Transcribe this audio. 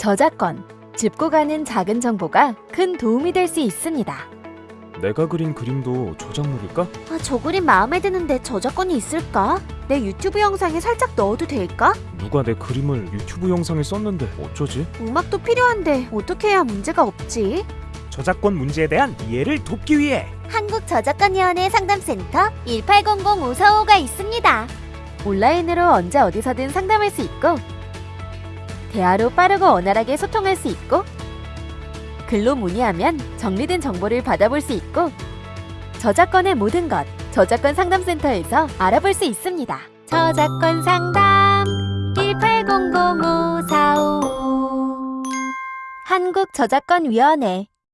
저작권, 짚고 가는 작은 정보가 큰 도움이 될 수 있습니다. 내가 그린 그림도 저작물일까? 아, 저 그림 마음에 드는데 저작권이 있을까? 내 유튜브 영상에 살짝 넣어도 될까? 누가 내 그림을 유튜브 영상에 썼는데 어쩌지? 음악도 필요한데 어떻게 해야 문제가 없지? 저작권 문제에 대한 이해를 돕기 위해 한국저작권위원회 상담센터 1800545가 있습니다. 온라인으로 언제 어디서든 상담할 수 있고, 대화로 빠르고 원활하게 소통할 수 있고, 글로 문의하면 정리된 정보를 받아볼 수 있고, 저작권의 모든 것, 저작권 상담센터에서 알아볼 수 있습니다. 저작권 상담 1800545 한국저작권위원회